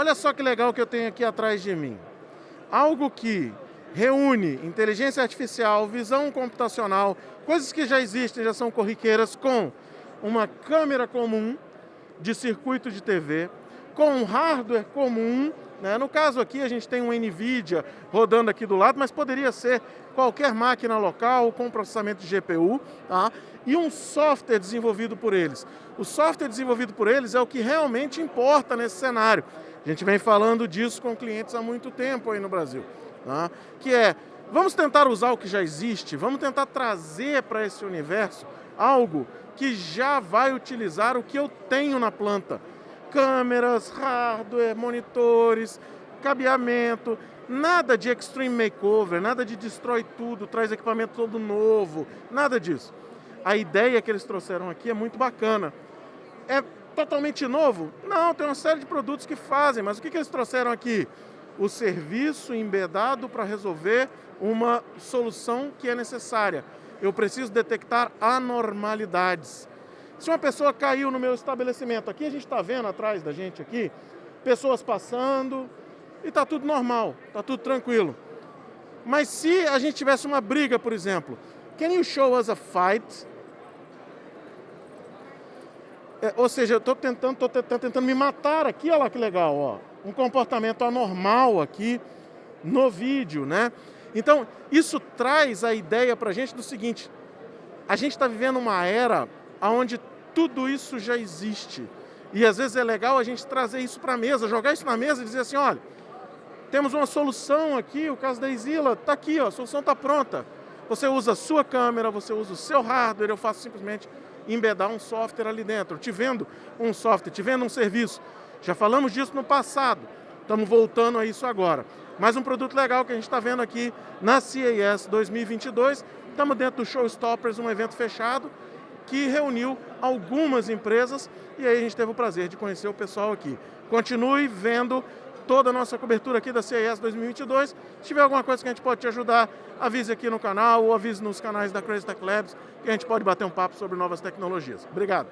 Olha só que legal que eu tenho aqui atrás de mim. Algo que reúne inteligência artificial, visão computacional, coisas que já existem, já são corriqueiras, com uma câmera comum de circuito de TV, com um hardware comum. Né? No caso aqui, a gente tem um NVIDIA rodando aqui do lado, mas poderia ser qualquer máquina local com processamento de GPU, tá? e um software desenvolvido por eles. O software desenvolvido por eles é o que realmente importa nesse cenário. A gente vem falando disso com clientes há muito tempo aí no Brasil. Tá? Que é, vamos tentar usar o que já existe, vamos tentar trazer para esse universo algo que já vai utilizar o que eu tenho na planta. Câmeras, hardware, monitores, cabeamento, nada de extreme makeover, nada de destrói tudo, traz equipamento todo novo, nada disso. A ideia que eles trouxeram aqui é muito bacana. É totalmente novo? Não, tem uma série de produtos que fazem, mas o que, que eles trouxeram aqui? O serviço embedado para resolver uma solução que é necessária. Eu preciso detectar anormalidades. Se uma pessoa caiu no meu estabelecimento, aqui a gente está vendo atrás da gente aqui, pessoas passando e está tudo normal, está tudo tranquilo. Mas se a gente tivesse uma briga, por exemplo, can you show us a fight? É, ou seja, eu estou tentando, tô tentando me matar aqui, olha lá que legal, ó. Um comportamento anormal aqui no vídeo, né? Então, isso traz a ideia para a gente do seguinte, a gente está vivendo uma era onde tudo isso já existe. E às vezes é legal a gente trazer isso para a mesa, jogar isso na mesa e dizer assim, olha, temos uma solução aqui, o caso da Isila, está aqui, ó, a solução está pronta. Você usa a sua câmera, você usa o seu hardware, eu faço simplesmente embedar um software ali dentro. Te vendo um software, te vendo um serviço. Já falamos disso no passado, estamos voltando a isso agora. Mais um produto legal que a gente está vendo aqui na CES 2022. Estamos dentro do Showstoppers, um evento fechado, que reuniu algumas empresas e aí a gente teve o prazer de conhecer o pessoal aqui. Continue vendo toda a nossa cobertura aqui da CES 2022. Se tiver alguma coisa que a gente pode te ajudar, avise aqui no canal ou avise nos canais da Crazy Tech Labs que a gente pode bater um papo sobre novas tecnologias. Obrigado.